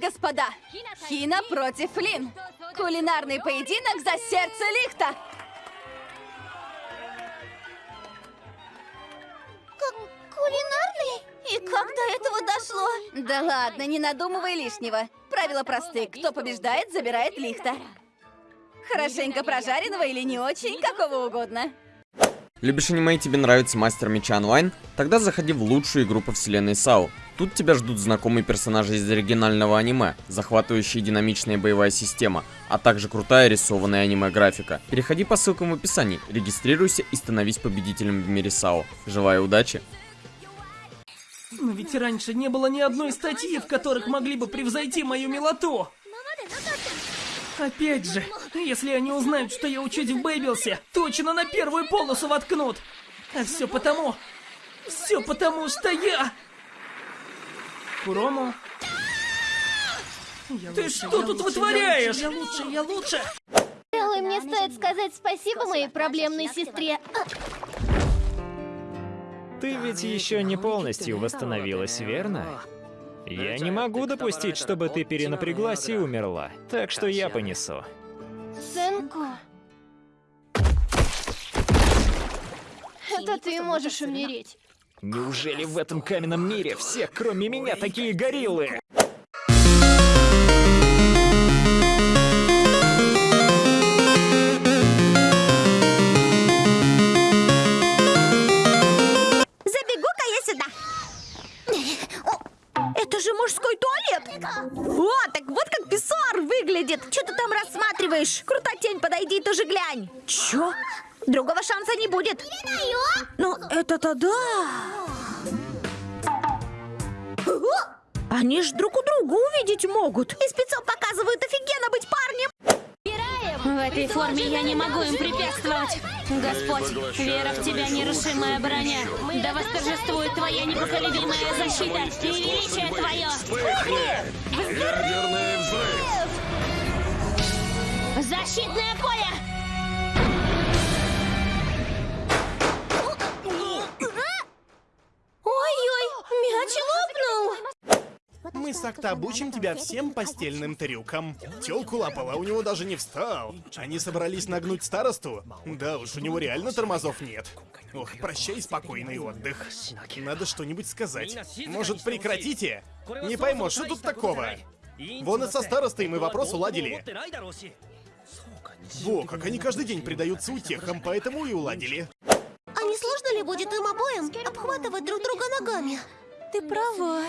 господа, Хина против Лин. Кулинарный поединок за сердце лифта. Как кулинарный? И как до этого дошло? Да ладно, не надумывай лишнего. Правила просты. Кто побеждает, забирает лихта. Хорошенько прожаренного или не очень, какого угодно. Любишь аниме и тебе нравится Мастер Меча онлайн? Тогда заходи в лучшую игру по вселенной САУ. Тут тебя ждут знакомые персонажи из оригинального аниме, захватывающая динамичная боевая система, а также крутая рисованная аниме-графика. Переходи по ссылкам в описании, регистрируйся и становись победителем в мире САУ. Желаю удачи! Но ведь раньше не было ни одной статьи, в которых могли бы превзойти мою милоту. Опять же, если они узнают, что я учусь в Бэйбилсе, точно на первую полосу воткнут. А все потому... Все потому, что я... Курому... Я Ты лучше, что тут лучше, вытворяешь? Я лучше, я лучше, я лучше. Пожалуй, мне стоит сказать спасибо моей проблемной сестре. Ты ведь еще не полностью восстановилась, верно? Я не могу допустить, чтобы ты перенапряглась и умерла. Так что я понесу. Сенко... Это ты можешь умереть. Неужели в этом каменном мире все, кроме меня, такие гориллы? Будет. Ну, это-то да. Они ж друг у друга увидеть могут. И спецом показывают офигенно быть парнем. В этой форме я не могу им препятствовать. Господь, вера в тебя нерушимая броня. Да восторжествует твоя непоколебимая защита и величие твое. Взрыв! Защитное поле! Мы с Акта обучим тебя всем постельным трюкам. Телку лапала, у него даже не встал. Они собрались нагнуть старосту? Да уж, у него реально тормозов нет. Ох, прощай, спокойный отдых. Надо что-нибудь сказать. Может, прекратите? Не пойму, что тут такого? Вон и со старостой мы вопрос уладили. Во, как они каждый день предаются утехам, поэтому и уладили. А не сложно ли будет им обоим обхватывать друг друга ногами? Ты права.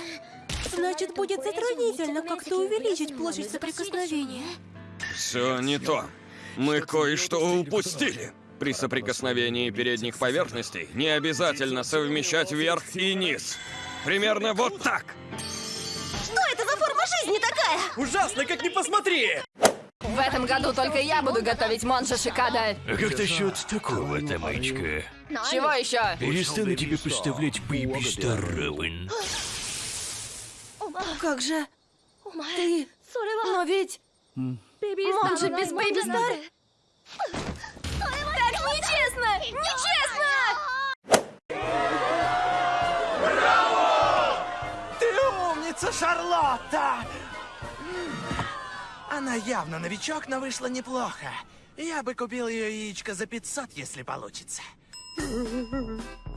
Значит, будет затруднительно как-то увеличить площадь соприкосновения. Все не то. Мы кое-что упустили. При соприкосновении передних поверхностей не обязательно совмещать верх и низ. Примерно вот так. Что это за форма жизни такая? Ужасно, как ни посмотри! В этом году только я буду готовить Монша Шикада. А как насчет такого, Тамачка? Чего еще? Перестану тебе поставлять Бэйби Стар. Как же? Ты... Но ведь... Монжа без Бэйби Стар? Так нечестно! Нечестно! Ты умница, Шарлотта! Она явно новичок, но вышла неплохо. Я бы купил ее яичко за 500, если получится.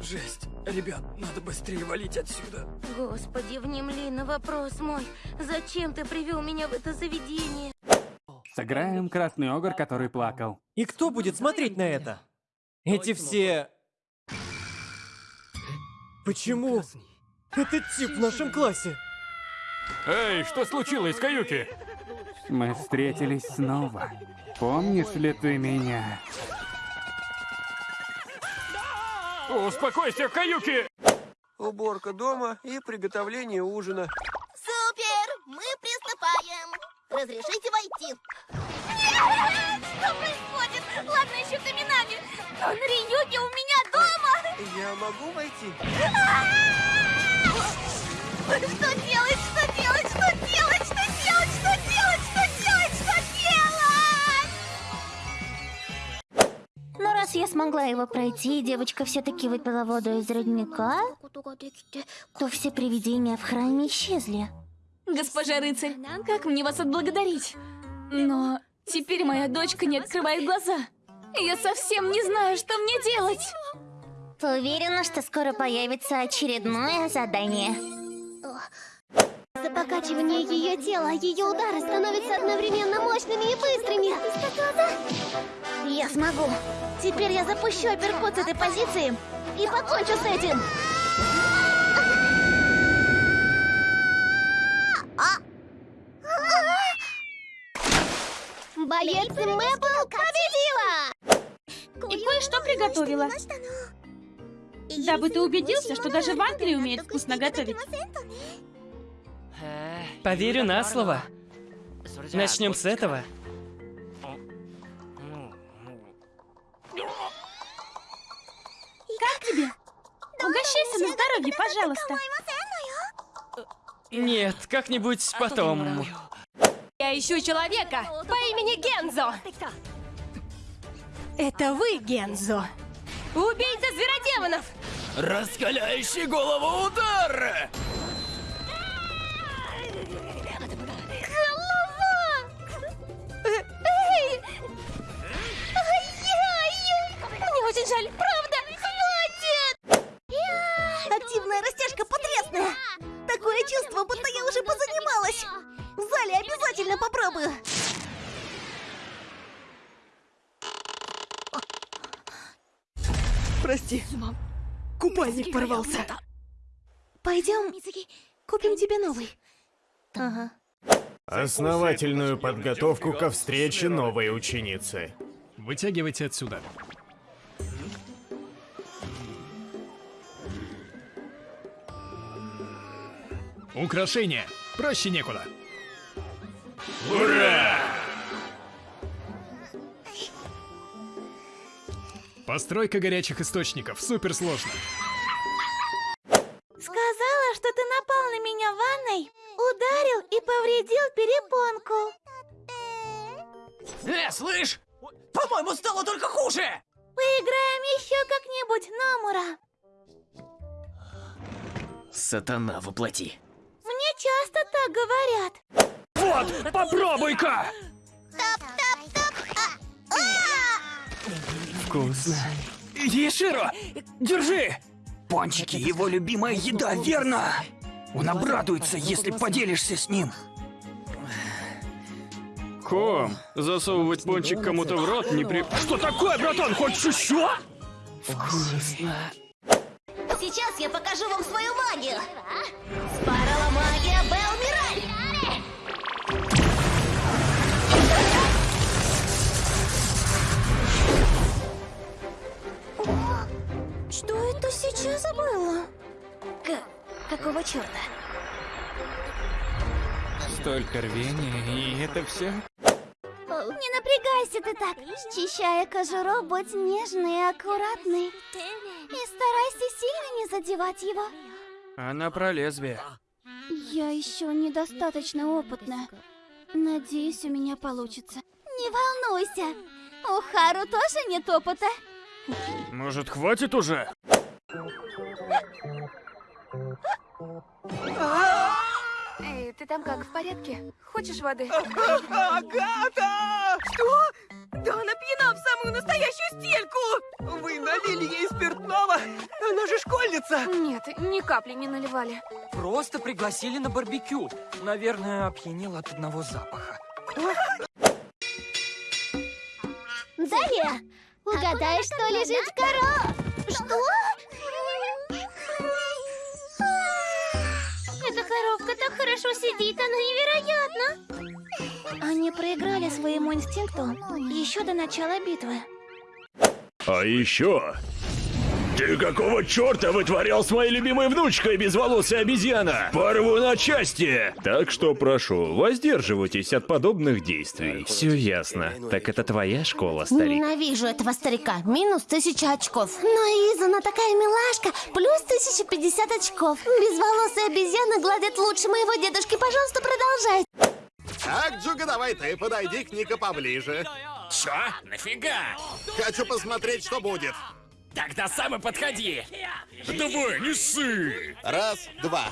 Жесть. Ребят, надо быстрее валить отсюда. Господи, внемли на вопрос мой. Зачем ты привел меня в это заведение? Сыграем красный огр, который плакал. И кто будет смотреть на это? Эти все... Почему? Этот тип в нашем классе. Эй, что случилось, Каюки? Мы встретились снова. Помнишь ли ты меня? Успокойся, Каюки! Уборка дома и приготовление ужина. Супер! Мы приступаем. Разрешите войти? Нет! Что происходит? Ладно, еще Каминами. Но Риюки у меня дома! Я могу войти? Что делать? Я смогла его пройти, и девочка все-таки выпила воду из родника, то все привидения в храме исчезли. Госпожа рыцарь, как мне вас отблагодарить? Но теперь моя дочка не открывает глаза. Я совсем не знаю, что мне делать. Уверена, что скоро появится очередное задание? За покачивание ее тела, ее удары становятся одновременно мощными и быстрыми. Я смогу. Теперь я запущу апперкот с этой позиции и покончу с этим. Боец Мэпл победила! И кое-что приготовила. Дабы ты убедился, что даже в Англии умеют вкусно готовить. Поверю на слово. Начнем с этого. Как тебе? Угощайся на здоровье, пожалуйста. Нет, как-нибудь потом. Я ищу человека по имени Гензо. Это вы, Гензо. Убийца зверодемонов. Раскаляющий голову удар! Активная растяжка потрясная! Такое чувство, будто я уже позанималась! В зале обязательно попробую! Прости, купальник порвался. Пойдем, купим тебе новый. Ага. Основательную подготовку ко встрече новой ученицы. Вытягивайте отсюда. Украшение. Проще некуда. Ура! Постройка горячих источников. Супер сложно. Сказала, что ты напал на меня в ванной, ударил и повредил перепонку. Э, слышь! По-моему, стало только хуже! Поиграем еще как-нибудь, Номура. Сатана воплоти. Часто так говорят. Вот, попробуй-ка! Вкусно. Еширо, держи! Пончики его любимая еда, верно? Он обрадуется, если поделишься с ним. Ком, засовывать пончик кому-то в рот не при... Что такое, братан? Хочешь еще? Вкусно. Сейчас я покажу вам свою магию. Это сейчас было? какого черта? Столько рвения, и это все? Не напрягайся ты так. Счищая кожуру, будь нежный и аккуратный. И старайся сильно не задевать его. Она про лезвие. Я еще недостаточно опытная. Надеюсь, у меня получится. Не волнуйся. У Хару тоже нет опыта. Может, хватит уже? Эй, ты там как, в порядке? Хочешь воды? Агата! Что? Да она пьяна в самую настоящую стельку! Вы налили ей спиртного? Она же школьница! Нет, ни капли не наливали. Просто пригласили на барбекю. Наверное, опьянел от одного запаха. Дарья, угадай, что лежит в коро... Что? Проиграли своему инстинкту еще до начала битвы. А еще... Ты какого черта вытворял с моей любимой внучкой, безволосая обезьяна? Порву на части! Так что прошу, воздерживайтесь от подобных действий. Все ясно. Так это твоя школа, старик? Ненавижу этого старика. Минус тысяча очков. Но Иза, она такая милашка. Плюс 1050 очков. Безволосая обезьяна гладит лучше моего дедушки. Пожалуйста, продолжай. Так, Джуга, давай ты подойди к Ника поближе. Чё? Нафига? Хочу посмотреть, что будет. Тогда сам и подходи. Давай, не ссы. Раз, два.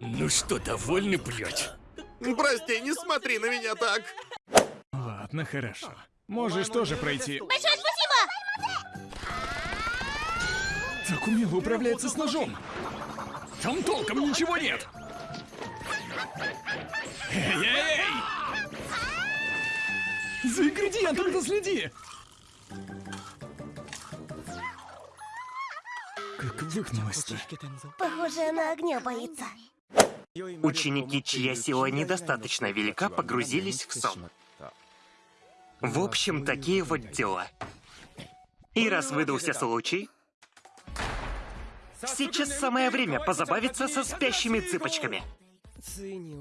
Ну что, довольны, блядь? Прости, не смотри на меня так. Ладно, хорошо. Можешь тоже пройти. Большое Так умело управляется с ножом. Там толком ничего нет. Эй-эй-эй! За ингредиентами-то следи! Как выгнулась-то? Похоже, она огня боится. Ученики, чья сила недостаточно велика, погрузились в сон. В общем, такие вот дела. И раз выдался случай, сейчас самое время позабавиться со спящими цыпочками.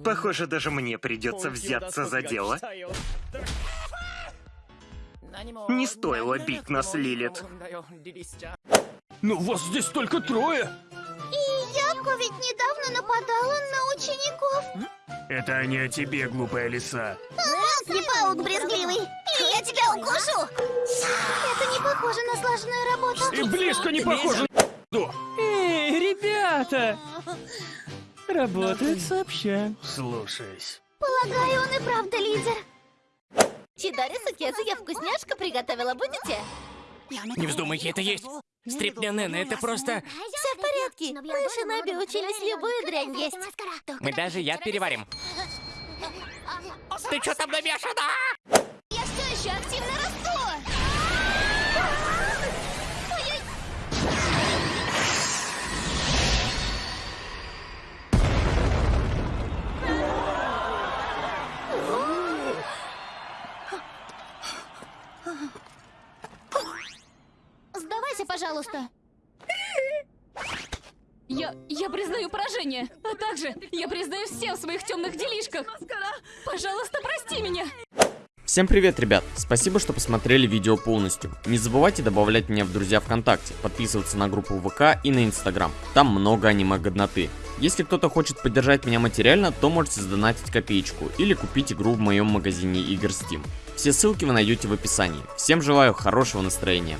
Похоже, даже мне придется взяться за дело. Не стоило бить нас, Лилит. Ну вас здесь только трое. И Яко ведь недавно нападала на учеников. Это не о тебе, глупая лиса. Раз, паук брезгливый, или я тебя укушу. Это не похоже на слаженную работу. И близко не похоже на Эй, ребята! Работают сообща. Слушаюсь. Полагаю, он и правда лидер. Чидари Сукезу я вкусняшка приготовила, будете? Не вздумайте это есть. Стрипнянена, это просто... Все в порядке. Мы с Шиноби учились любую дрянь есть. Мы даже яд переварим. Ты что там намешана? Я все еще активно пожалуйста. Я, я признаю поражение, а также я признаю все в своих темных делишках. Пожалуйста, прости меня. Всем привет, ребят! Спасибо, что посмотрели видео полностью. Не забывайте добавлять меня в друзья ВКонтакте, подписываться на группу ВК и на Инстаграм. Там много аниме-годноты. Если кто-то хочет поддержать меня материально, то можете сдонатить копеечку или купить игру в моем магазине игр Steam. Все ссылки вы найдете в описании. Всем желаю хорошего настроения.